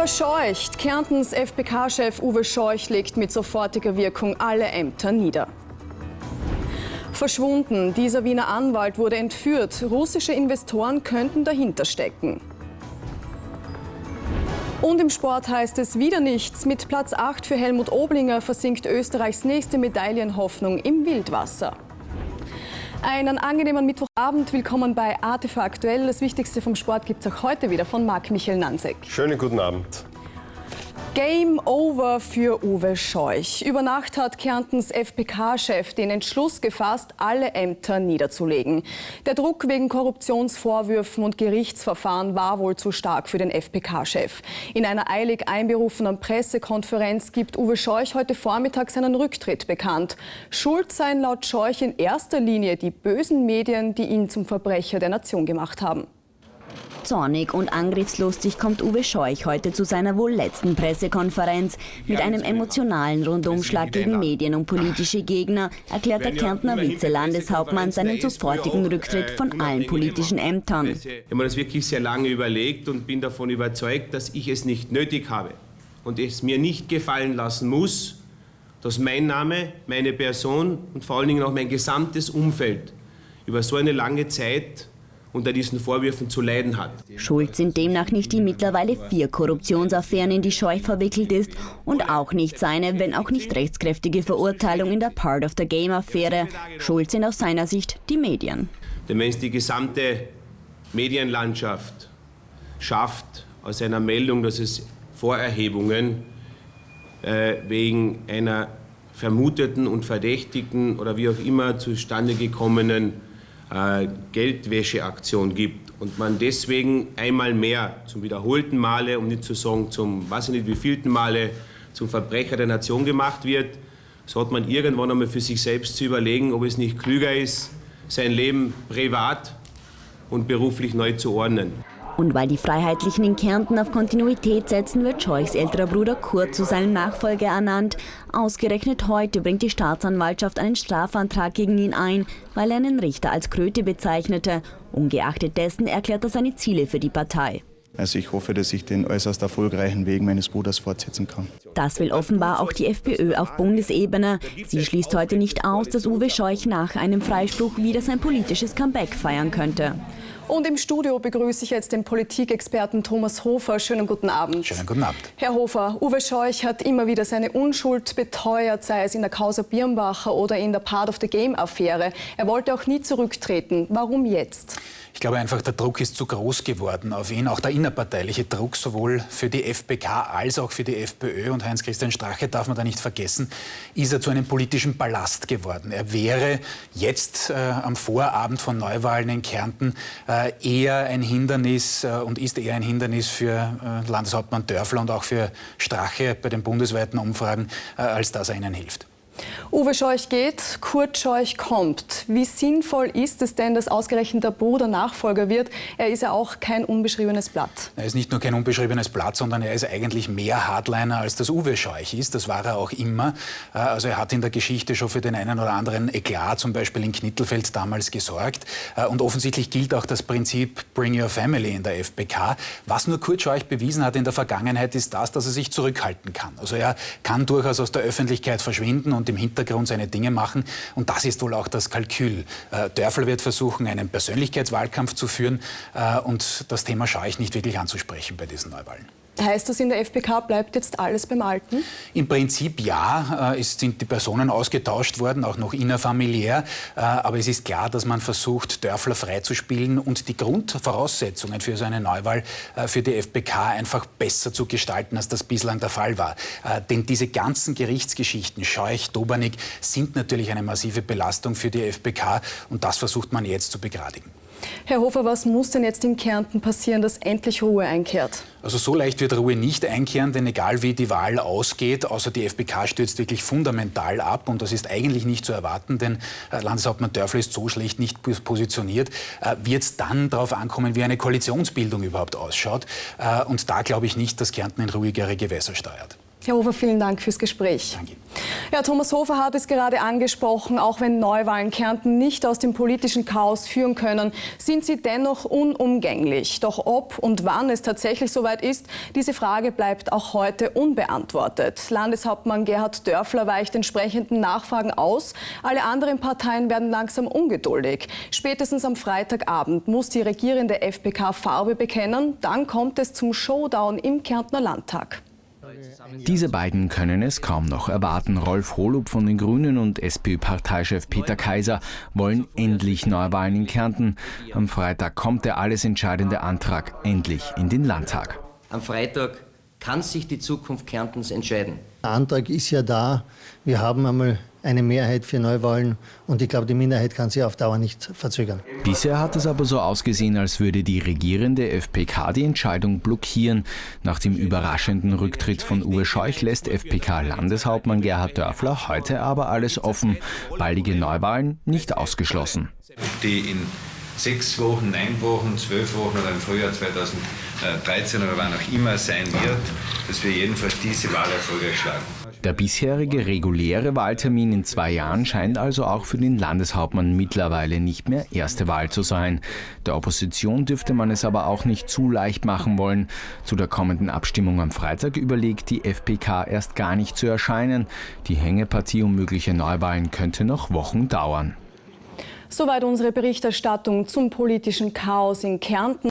Verscheucht. Kärntens FPK-Chef Uwe Scheuch legt mit sofortiger Wirkung alle Ämter nieder. Verschwunden. Dieser Wiener Anwalt wurde entführt. Russische Investoren könnten dahinter stecken. Und im Sport heißt es wieder nichts. Mit Platz 8 für Helmut Oblinger versinkt Österreichs nächste Medaillenhoffnung im Wildwasser. Einen angenehmen Mittwochabend. Willkommen bei ATV Aktuell. Das Wichtigste vom Sport gibt es auch heute wieder von Marc Michael Nanzek. Schönen guten Abend. Game over für Uwe Scheuch. Über Nacht hat Kärntens FPK-Chef den Entschluss gefasst, alle Ämter niederzulegen. Der Druck wegen Korruptionsvorwürfen und Gerichtsverfahren war wohl zu stark für den FPK-Chef. In einer eilig einberufenen Pressekonferenz gibt Uwe Scheuch heute Vormittag seinen Rücktritt bekannt. Schuld seien laut Scheuch in erster Linie die bösen Medien, die ihn zum Verbrecher der Nation gemacht haben. Zornig und angriffslustig kommt Uwe Scheuch heute zu seiner wohl letzten Pressekonferenz. Mit einem emotionalen Rundumschlag gegen Medien und politische Gegner erklärt der Kärntner Vize-Landeshauptmann seinen sofortigen Rücktritt von allen politischen Ämtern. Ich habe mir das wirklich sehr lange überlegt und bin davon überzeugt, dass ich es nicht nötig habe und es mir nicht gefallen lassen muss, dass mein Name, meine Person und vor allen Dingen auch mein gesamtes Umfeld über so eine lange Zeit unter diesen Vorwürfen zu leiden hat. Schuld sind demnach nicht die mittlerweile vier Korruptionsaffären, in die Scheuch verwickelt ist und auch nicht seine, wenn auch nicht rechtskräftige Verurteilung in der Part of the Game-Affäre. Schuld sind aus seiner Sicht die Medien. Denn wenn es die gesamte Medienlandschaft schafft, aus einer Meldung, dass es Vorerhebungen äh, wegen einer vermuteten und verdächtigen oder wie auch immer zustande gekommenen äh, Geldwäscheaktion gibt und man deswegen einmal mehr zum wiederholten Male, um nicht zu sagen zum weiß ich nicht wievielten Male, zum Verbrecher der Nation gemacht wird, so hat man irgendwann einmal für sich selbst zu überlegen, ob es nicht klüger ist, sein Leben privat und beruflich neu zu ordnen. Und weil die Freiheitlichen in Kärnten auf Kontinuität setzen, wird Scheuchs älterer Bruder Kurt zu seinem Nachfolger ernannt. Ausgerechnet heute bringt die Staatsanwaltschaft einen Strafantrag gegen ihn ein, weil er einen Richter als Kröte bezeichnete. Ungeachtet dessen erklärt er seine Ziele für die Partei. Also ich hoffe, dass ich den äußerst erfolgreichen Weg meines Bruders fortsetzen kann. Das will offenbar auch die FPÖ auf Bundesebene. Sie schließt heute nicht aus, dass Uwe Scheuch nach einem Freispruch wieder sein politisches Comeback feiern könnte. Und im Studio begrüße ich jetzt den Politikexperten Thomas Hofer. Schönen guten Abend. Schönen guten Abend. Herr Hofer, Uwe Scheuch hat immer wieder seine Unschuld beteuert, sei es in der Causa Birnbacher oder in der Part of the Game-Affäre. Er wollte auch nie zurücktreten. Warum jetzt? Ich glaube einfach, der Druck ist zu groß geworden auf ihn. Auch der innerparteiliche Druck, sowohl für die FPK als auch für die FPÖ. Und Heinz-Christian Strache darf man da nicht vergessen, ist er zu einem politischen Ballast geworden. Er wäre jetzt äh, am Vorabend von Neuwahlen in Kärnten äh, eher ein Hindernis äh, und ist eher ein Hindernis für äh, Landeshauptmann Dörfler und auch für Strache bei den bundesweiten Umfragen, äh, als dass er ihnen hilft. Uwe Scheuch geht, Kurt Scheuch kommt. Wie sinnvoll ist es denn, dass ausgerechnet der Bruder Nachfolger wird? Er ist ja auch kein unbeschriebenes Blatt. Er ist nicht nur kein unbeschriebenes Blatt, sondern er ist eigentlich mehr Hardliner, als das Uwe Scheuch ist. Das war er auch immer. Äh, also er hat in der Geschichte schon für den einen oder anderen Eklat, zum Beispiel in Knittelfeld, damals gesorgt. Äh, und offensichtlich gilt auch das Prinzip Bring Your Family in der FPK. Was nur Kurt Scheuch bewiesen hat in der Vergangenheit, ist das, dass er sich zurückhalten kann. Also er kann durchaus aus der Öffentlichkeit verschwinden und im Hintergrund seine Dinge machen. Und das ist wohl auch das Kalkül. Äh, Dörfel wird versuchen, einen Persönlichkeitswahlkampf zu führen äh, und das Thema schaue ich nicht wirklich anzusprechen bei diesen Neuwahlen. Heißt das, in der FPK bleibt jetzt alles beim Alten? Im Prinzip ja. Äh, es sind die Personen ausgetauscht worden, auch noch innerfamiliär. Äh, aber es ist klar, dass man versucht, Dörfler freizuspielen und die Grundvoraussetzungen für so eine Neuwahl äh, für die FPK einfach besser zu gestalten, als das bislang der Fall war. Denn diese ganzen Gerichtsgeschichten, Scheuch, Dobernik, sind natürlich eine massive Belastung für die FPK und das versucht man jetzt zu begradigen. Herr Hofer, was muss denn jetzt in Kärnten passieren, dass endlich Ruhe einkehrt? Also so leicht wird Ruhe nicht einkehren, denn egal wie die Wahl ausgeht, außer die FPK stürzt wirklich fundamental ab und das ist eigentlich nicht zu erwarten, denn äh, Landeshauptmann Dörfler ist so schlecht nicht positioniert, äh, wird es dann darauf ankommen, wie eine Koalitionsbildung überhaupt ausschaut. Äh, und da glaube ich nicht, dass Kärnten in ruhigere Gewässer steuert. Herr Hofer, vielen Dank fürs Gespräch. Danke. Ja, Thomas Hofer hat es gerade angesprochen, auch wenn Neuwahlen Kärnten nicht aus dem politischen Chaos führen können, sind sie dennoch unumgänglich. Doch ob und wann es tatsächlich soweit ist, diese Frage bleibt auch heute unbeantwortet. Landeshauptmann Gerhard Dörfler weicht entsprechenden Nachfragen aus. Alle anderen Parteien werden langsam ungeduldig. Spätestens am Freitagabend muss die regierende FPK Farbe bekennen. Dann kommt es zum Showdown im Kärntner Landtag. Diese beiden können es kaum noch erwarten. Rolf Holub von den Grünen und SPÖ-Parteichef Peter Kaiser wollen endlich Neuwahlen in Kärnten. Am Freitag kommt der alles entscheidende Antrag endlich in den Landtag. Am Freitag kann sich die Zukunft Kärntens entscheiden. Der Antrag ist ja da. Wir haben einmal eine Mehrheit für Neuwahlen und ich glaube, die Minderheit kann sich auf Dauer nicht verzögern. Bisher hat es aber so ausgesehen, als würde die regierende FPK die Entscheidung blockieren. Nach dem überraschenden Rücktritt von Uwe Scheuch lässt FPK-Landeshauptmann Gerhard Dörfler heute aber alles offen. Baldige Neuwahlen nicht ausgeschlossen. Die in sechs Wochen, neun Wochen, zwölf Wochen oder im Frühjahr 2013 oder wann auch immer sein wird, dass wir jedenfalls diese Wahl erfolgreich schlagen. Der bisherige reguläre Wahltermin in zwei Jahren scheint also auch für den Landeshauptmann mittlerweile nicht mehr erste Wahl zu sein. Der Opposition dürfte man es aber auch nicht zu leicht machen wollen. Zu der kommenden Abstimmung am Freitag überlegt die FPK erst gar nicht zu erscheinen. Die Hängepartie um mögliche Neuwahlen könnte noch Wochen dauern. Soweit unsere Berichterstattung zum politischen Chaos in Kärnten.